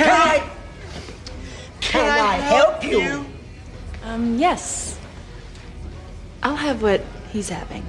Can I? Can I help you? Um, yes. I'll have what he's having.